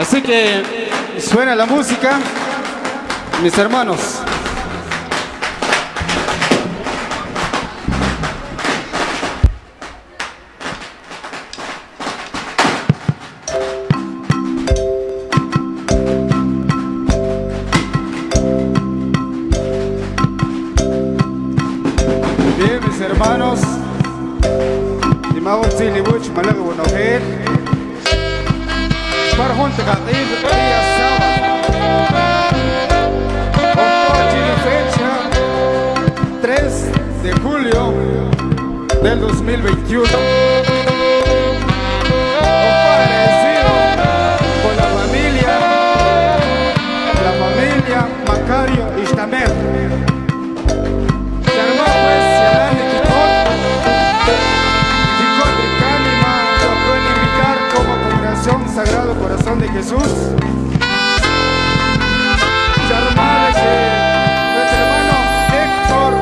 Así que suena la música, mis hermanos. Bien, mis hermanos. Dimawat zili wuch malaga wanoher. Parhon tagaqib día sábado. Compartir fecha 3 de julio del 2021. Jesús. Sharma de nuestro hermano Héctor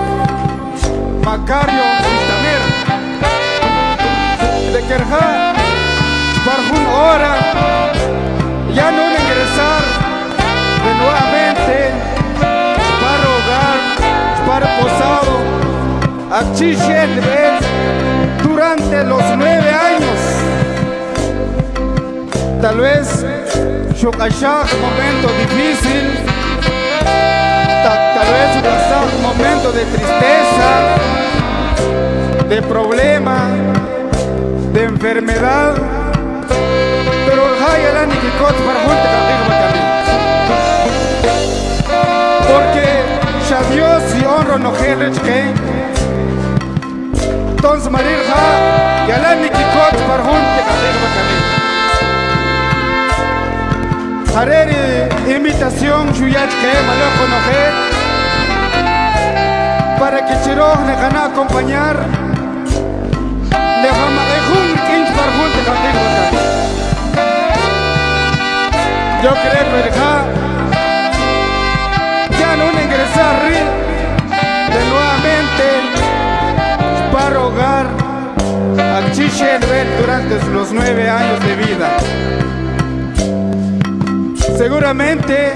Macario Ishtamer. De Kerja, para una hora, ya no ingresar de nuevamente para hogar, para posado, aquí vez durante los nueve años. Tal vez Shukashak, momento difícil, ta- tal vez un momento de tristeza, de problema, de enfermedad, pero el porque ya Dios y honro no que entonces marir ha y ala mi kikot par Hareri invitación shuyach que conocer para que Chiroj le gana acompañar le vamos a jun par junte kadeg Yo creo que ya no ingresar de nuevamente para rogar a Chichelbel durante los nueve años de vida. Seguramente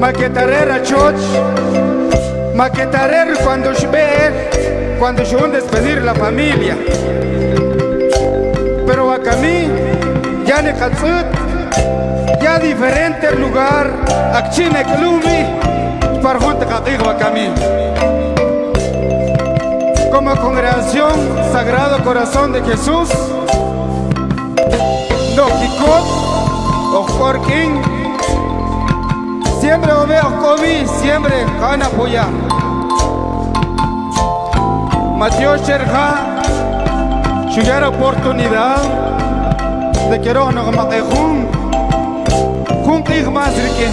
maquetarera choch, maquetarer cuando yo ve, cuando yo despedir la familia. Pero a mí ya ne ya diferente lugar, Akchine Klumi, para junta Katigo Akami. Como congregación Sagrado Corazón de Jesús, no Kikot, Ojkorkin, siempre veo Komi, siempre Kana Puya. Mateo Sherja, Shuyara oportunidad de que no nos matejun cumplir más rique.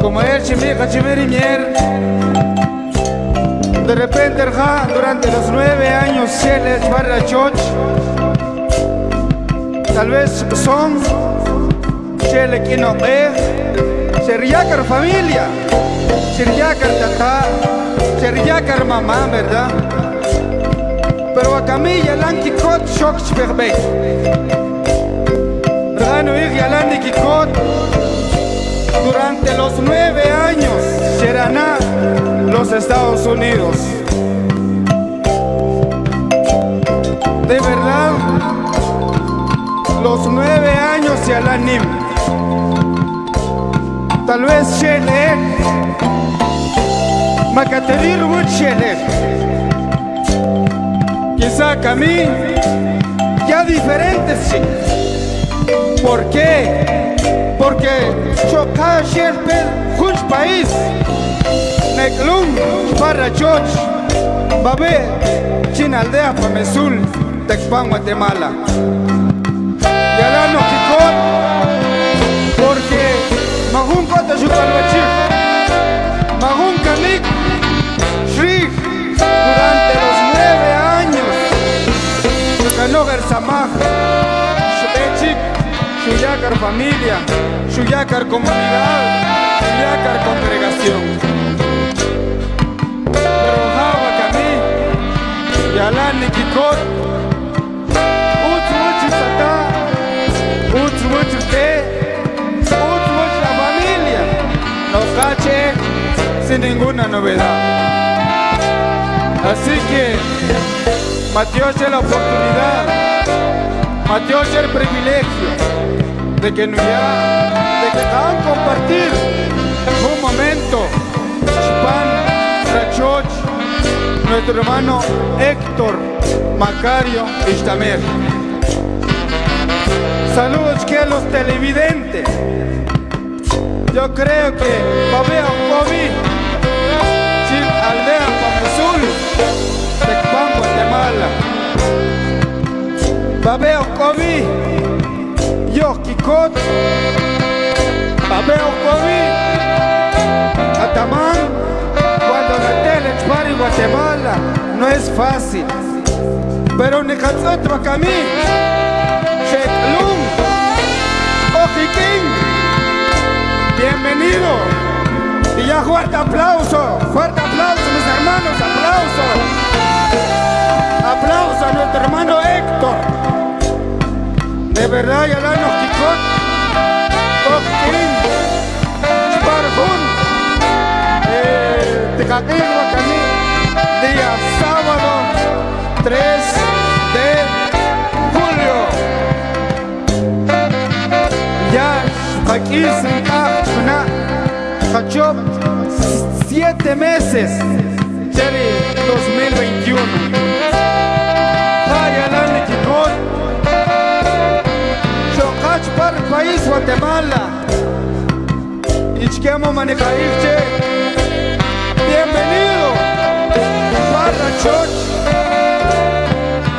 Como él chimica chimeriñer, de repente durante los nueve años se les para choch, tal vez son chele que no ve, seriakar familia, seriakar tata, seriakar mamá, ¿verdad? Pero a Camilla Lankikot Shok Chperbe. Rano Yalandi Kikot durante los nueve años Sheraná, los Estados Unidos. De verdad, los nueve años Yalanim. Tal vez Shele, Makaterir Wut Shele. Quizá Camí, ya diferentes sí. ¿Por qué? Porque choca sherpel junch país. Neklum para choch. Babe, chinaldea pa mesul, Tecpan Guatemala. Mahun Kota Shukalwachir, Mahun Kamik, Shri, durante los nueve años, Shukanogar Samaj, Shubechik, Shuyakar familia, Shuyakar comunidad, Shuyakar congregación. Ninguna novedad. Así que Mateo la oportunidad, Mateo el privilegio de que nos de que compartir un momento, Chpan Rachoch, nuestro hermano Héctor Macario Istamer. Saludos que a los televidentes. Yo creo que Babea COVID, Pamazul, Tecpan Guatemala. Babeo COVID, Yo Kikot, Babeo COVID, Atamán, cuando la tele en Guatemala, no es fácil. Pero Necatzot Bacamí, Sheklum, Ojiquín, bienvenido. Y ya fuerte aplauso, fuerte aplauso hermanos, aplauso. Aplauso a nuestro hermano Héctor. De verdad, ya la nos quicot. Ojiquín, Sparjun, eh, Tecaquín, Bacamí, día sábado 3 de julio. Ya aquí una Hachop siete meses Cherry 2021. Vaya la Nikikot. Chocach para el país Guatemala. Ichquemo Manecairche. Bienvenido para Church.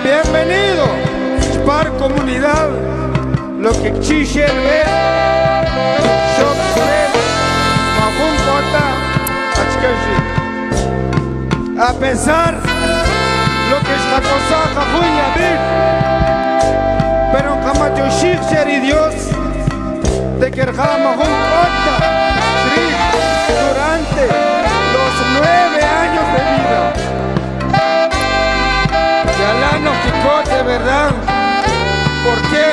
Bienvenido, Spar Comunidad, lo que Chichel ve, Shop Mahun Kota, A pesar lo que es la cosa Jajuya Vir, pero Kamacho Shikher y Dios, de que Mahun Kota, durante los nueve años de vida. Yalano Quicote, ¿verdad? ¿Por qué?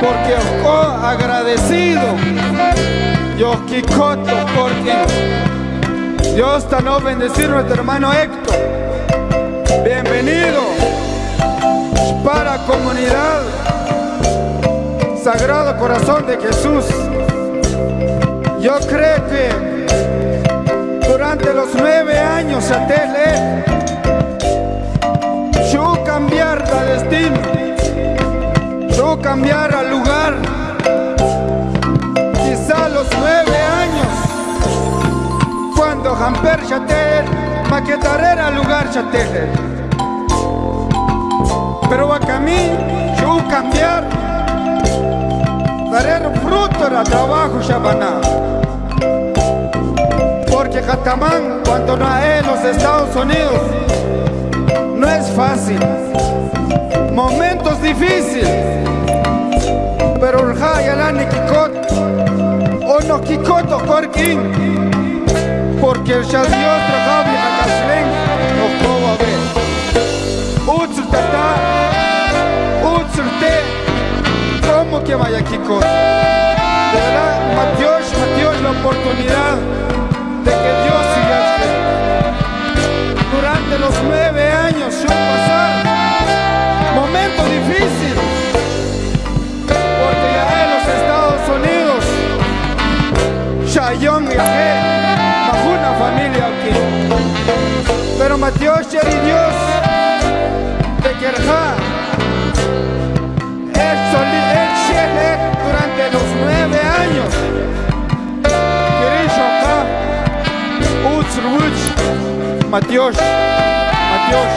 Porque os agradecido. Yo Quicoto, porque Dios está no bendecir nuestro hermano Héctor. Bienvenido para comunidad Sagrado Corazón de Jesús. Yo creo que durante los nueve años a Tele yo cambiar de destino, yo cambiar al lugar. Quizá los nueve Chater, maquetaré al lugar Chater. Pero a mí, yo cambiar, daré fruto al trabajo Shabaná. Porque Catamán, cuando no en los Estados Unidos, no es fácil. Momentos difíciles. Pero el Hayalani Kikot, o no Kikot o Korkin, porque el Shadiot Ragabi Hakaslen, no puedo ver. Utsur Tata, Utsur Te, ¿cómo que vaya Kikot? De y Dios de Kerja el Shele durante los nueve años. Kirisho acá. Utsruch Matios, Matios,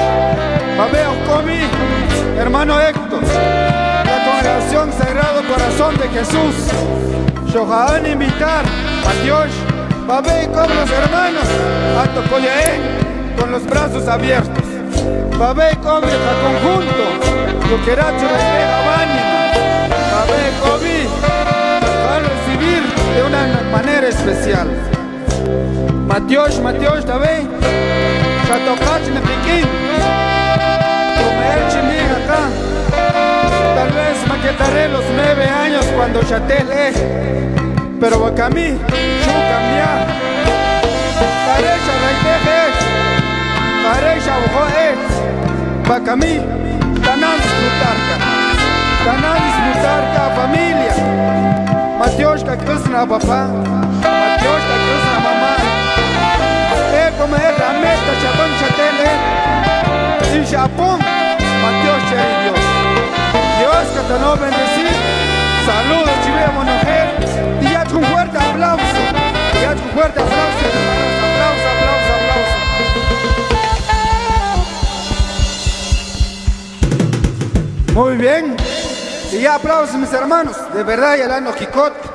Babeo Comi, hermano Héctor, la congregación Sagrado Corazón de Jesús, Shohaán invitar, Matios, Babé y los hermanos, a Tocoyaé, con los brazos abiertos, Babé y Comi, a conjunto, Luqueracho de Bánima, Babé y Comi, a recibir de una manera especial. Matios, Matios, ¿también? Chatocach en Pekín. Comer chimín acá. Tal vez maquetaré los nueve años cuando chatel Pero a mí, yo cambiar. Bacamí, Tanán disfrutarca, Tanán disfrutarca familia, Matioshka Krishna papá, Matioshka Krishna mamá, Eh como es la meta chatón chatele, y Japón, Matioshka y Dios. Dios que te lo bendecir, saludos chivea mujer, y ya un fuerte aplauso, ya un fuerte aplauso, Muy bien. Y ya aplausos mis hermanos. De verdad, ya la Jicot.